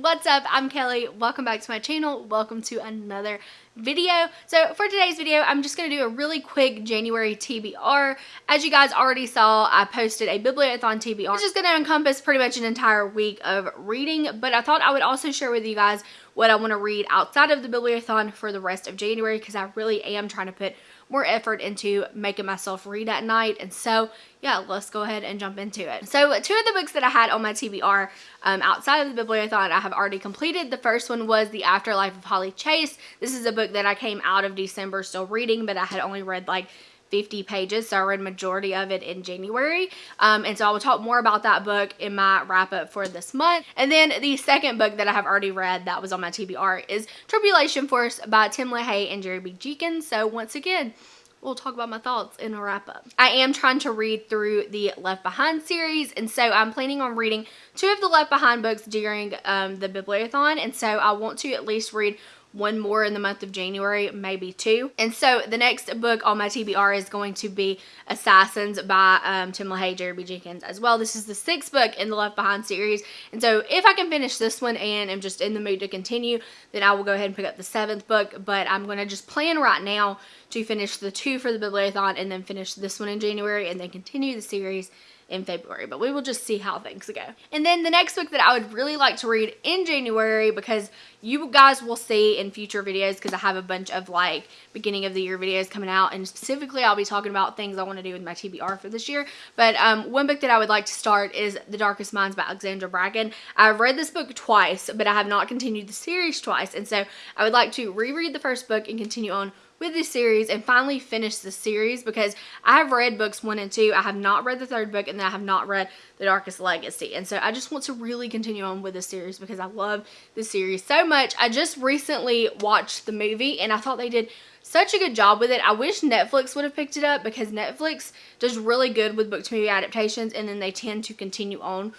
what's up? I'm Kelly. Welcome back to my channel. Welcome to another video. So for today's video, I'm just going to do a really quick January TBR. As you guys already saw, I posted a Bibliothon TBR, which is going to encompass pretty much an entire week of reading, but I thought I would also share with you guys what I want to read outside of the Bibliothon for the rest of January because I really am trying to put more effort into making myself read at night. And so, yeah, let's go ahead and jump into it. So, two of the books that I had on my TBR um, outside of the Bibliothon, I have already completed. The first one was The Afterlife of Holly Chase. This is a book that I came out of December still reading, but I had only read like 50 pages, so I read majority of it in January. Um, and so I will talk more about that book in my wrap up for this month. And then the second book that I have already read that was on my TBR is Tribulation Force by Tim LaHaye and Jerry B. Jenkins. So once again, we'll talk about my thoughts in a wrap up. I am trying to read through the Left Behind series, and so I'm planning on reading two of the Left Behind books during um, the Bibliothon, and so I want to at least read one more in the month of January, maybe two. And so the next book on my TBR is going to be Assassins by um, Tim LaHaye, Jerry. Jenkins as well. This is the sixth book in the Left Behind series. And so if I can finish this one and am just in the mood to continue, then I will go ahead and pick up the seventh book. But I'm going to just plan right now to finish the two for the Bibliothon and then finish this one in January and then continue the series in February, but we will just see how things go. And then the next book that I would really like to read in January because you guys will see in future videos because I have a bunch of like beginning of the year videos coming out and specifically I'll be talking about things I want to do with my TBR for this year. But um, one book that I would like to start is The Darkest Minds by Alexandra Bracken. I've read this book twice, but I have not continued the series twice. And so I would like to reread the first book and continue on with this series and finally finish the series because I have read books one and two. I have not read the third book and then I have not read The Darkest Legacy. And so I just want to really continue on with this series because I love this series so much. I just recently watched the movie and I thought they did such a good job with it. I wish Netflix would have picked it up because Netflix does really good with book to movie adaptations and then they tend to continue on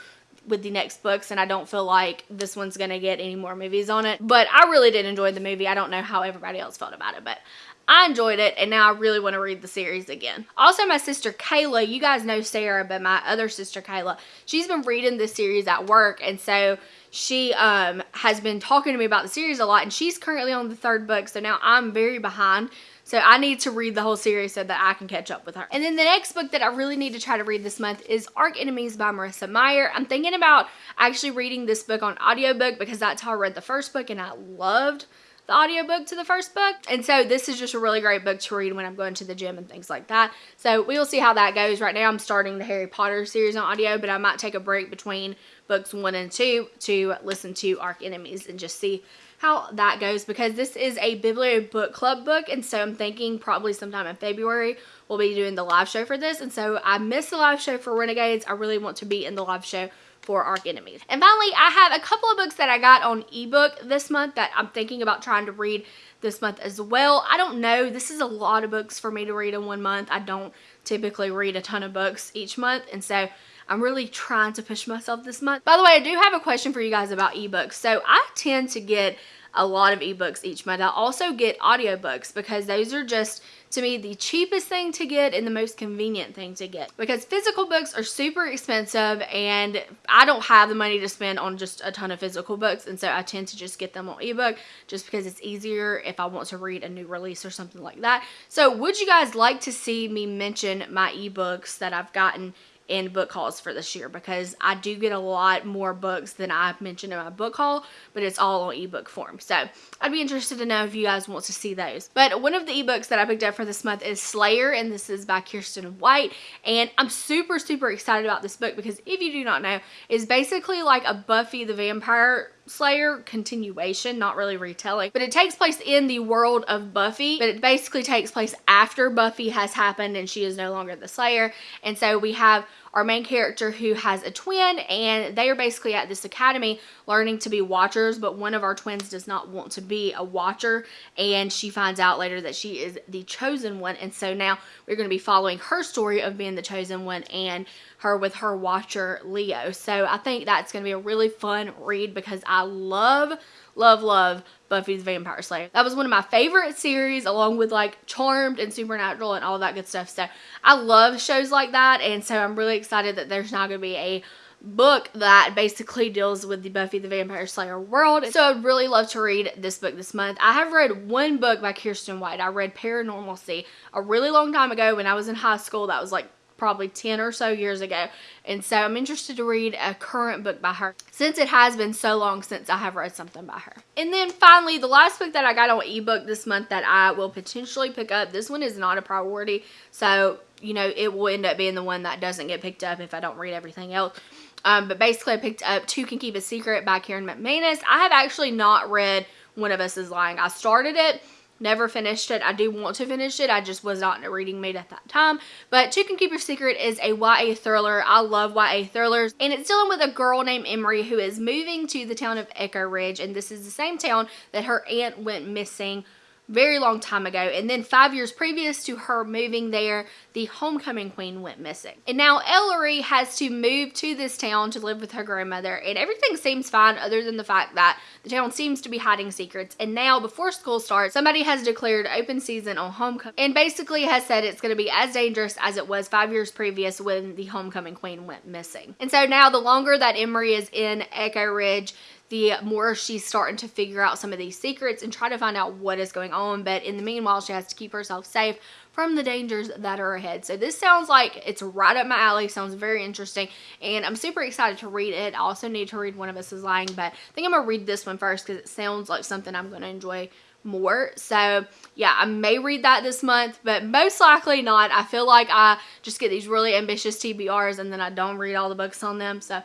with the next books and I don't feel like this one's gonna get any more movies on it. But I really did enjoy the movie. I don't know how everybody else felt about it, but I enjoyed it and now I really want to read the series again. Also my sister Kayla, you guys know Sarah, but my other sister Kayla, she's been reading this series at work and so she um, has been talking to me about the series a lot and she's currently on the third book so now I'm very behind. So I need to read the whole series so that I can catch up with her. And then the next book that I really need to try to read this month is Arch Enemies by Marissa Meyer. I'm thinking about actually reading this book on audiobook because that's how I read the first book and I loved the audiobook to the first book. And so this is just a really great book to read when I'm going to the gym and things like that. So we will see how that goes. Right now I'm starting the Harry Potter series on audio, but I might take a break between books one and two to listen to Arch Enemies and just see how that goes because this is a Biblio book club book and so I'm thinking probably sometime in February we'll be doing the live show for this and so I missed the live show for Renegades. I really want to be in the live show for Arch Enemies. And finally, I have a couple of books that I got on ebook this month that I'm thinking about trying to read this month as well. I don't know. This is a lot of books for me to read in one month. I don't typically read a ton of books each month. And so I'm really trying to push myself this month. By the way, I do have a question for you guys about ebooks. So I tend to get a lot of ebooks each month. I also get audiobooks because those are just to me the cheapest thing to get and the most convenient thing to get because physical books are super expensive and I don't have the money to spend on just a ton of physical books and so I tend to just get them on ebook just because it's easier if I want to read a new release or something like that. So would you guys like to see me mention my ebooks that I've gotten in book hauls for this year because I do get a lot more books than I've mentioned in my book haul, but it's all on ebook form. So I'd be interested to know if you guys want to see those. But one of the ebooks that I picked up for this month is Slayer, and this is by Kiersten White. And I'm super, super excited about this book because if you do not know, it's basically like a Buffy the Vampire Slayer continuation, not really retelling, but it takes place in the world of Buffy, but it basically takes place after Buffy has happened and she is no longer the Slayer. And so we have our main character who has a twin and they are basically at this academy learning to be watchers but one of our twins does not want to be a watcher and she finds out later that she is the chosen one and so now we're going to be following her story of being the chosen one and her with her watcher Leo. So I think that's going to be a really fun read because I love love love Buffy the Vampire Slayer. That was one of my favorite series along with like Charmed and Supernatural and all that good stuff. So I love shows like that and so I'm really excited that there's now going to be a book that basically deals with the Buffy the Vampire Slayer world. So I'd really love to read this book this month. I have read one book by Kiersten White. I read Paranormalcy a really long time ago when I was in high school. That was like probably 10 or so years ago. And so I'm interested to read a current book by her since it has been so long since I have read something by her. And then finally, the last book that I got on ebook this month that I will potentially pick up, this one is not a priority. So, you know, it will end up being the one that doesn't get picked up if I don't read everything else. Um, but basically, I picked up Two Can Keep a Secret by Karen McManus. I have actually not read One of Us is Lying. I started it, never finished it. I do want to finish it. I just was not in a reading mood at that time. But Two Can Keep a Secret is a YA thriller. I love YA thrillers. And it's dealing with a girl named Emery who is moving to the town of Echo Ridge. And this is the same town that her aunt went missing very long time ago. And then five years previous to her moving there, the homecoming queen went missing. And now Ellery has to move to this town to live with her grandmother. And everything seems fine other than the fact that the town seems to be hiding secrets. And now before school starts, somebody has declared open season on homecoming and basically has said it's going to be as dangerous as it was five years previous when the homecoming queen went missing. And so now the longer that Emery is in Echo Ridge, the more she's starting to figure out some of these secrets and try to find out what is going on. But in the meanwhile, she has to keep herself safe from the dangers that are ahead. So this sounds like it's right up my alley. Sounds very interesting. And I'm super excited to read it. I also need to read One of Us is Lying. But I think I'm going to read this one first because it sounds like something I'm going to enjoy more. So yeah, I may read that this month, but most likely not. I feel like I just get these really ambitious TBRs and then I don't read all the books on them. So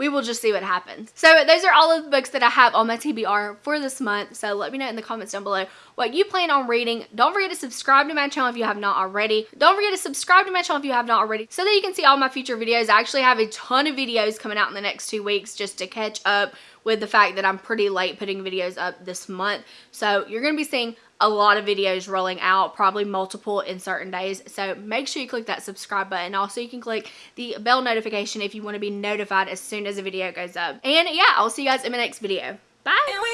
we will just see what happens. So those are all of the books that I have on my TBR for this month. So let me know in the comments down below what you plan on reading. Don't forget to subscribe to my channel if you have not already. Don't forget to subscribe to my channel if you have not already so that you can see all my future videos. I actually have a ton of videos coming out in the next two weeks just to catch up with the fact that I'm pretty late putting videos up this month. So you're going to be seeing a lot of videos rolling out, probably multiple in certain days. So make sure you click that subscribe button. Also, you can click the bell notification if you want to be notified as soon as a video goes up. And yeah, I'll see you guys in my next video. Bye!